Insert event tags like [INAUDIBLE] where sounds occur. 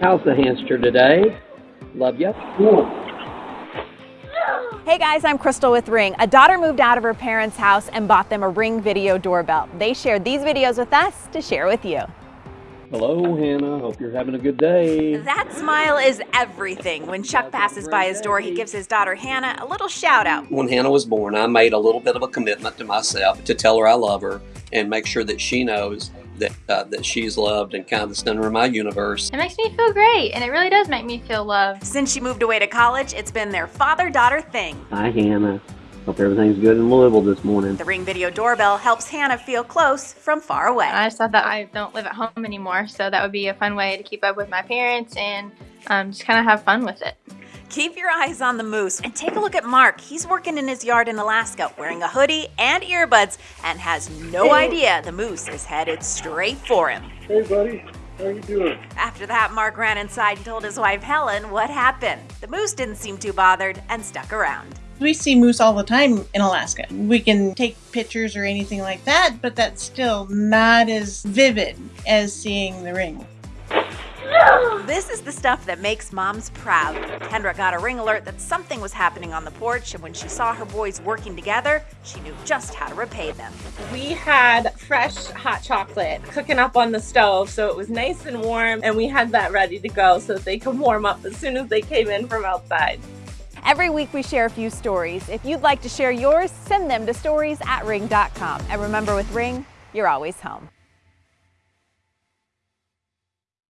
How's the hamster today? Love ya. Hey guys, I'm Crystal with Ring. A daughter moved out of her parents' house and bought them a Ring video doorbell. They shared these videos with us to share with you. Hello, Hannah. Hope you're having a good day. That smile is everything. When Chuck passes by his door, he gives his daughter Hannah a little shout out. When Hannah was born, I made a little bit of a commitment to myself to tell her I love her and make sure that she knows that uh, that she's loved and kind of the center of my universe. It makes me feel great, and it really does make me feel loved. Since she moved away to college, it's been their father-daughter thing. Hi, Hannah. Hope everything's good in Louisville this morning. The Ring video doorbell helps Hannah feel close from far away. I just thought that I don't live at home anymore, so that would be a fun way to keep up with my parents and um, just kind of have fun with it. Keep your eyes on the moose and take a look at Mark. He's working in his yard in Alaska wearing a hoodie and earbuds and has no idea the moose is headed straight for him. Hey, buddy. How you doing? After that, Mark ran inside and told his wife Helen what happened. The moose didn't seem too bothered and stuck around. We see moose all the time in Alaska. We can take pictures or anything like that, but that's still not as vivid as seeing the ring. [GASPS] This is the stuff that makes moms proud. Kendra got a ring alert that something was happening on the porch, and when she saw her boys working together, she knew just how to repay them. We had fresh hot chocolate cooking up on the stove, so it was nice and warm, and we had that ready to go so that they could warm up as soon as they came in from outside. Every week we share a few stories. If you'd like to share yours, send them to stories at ring.com. And remember with Ring, you're always home.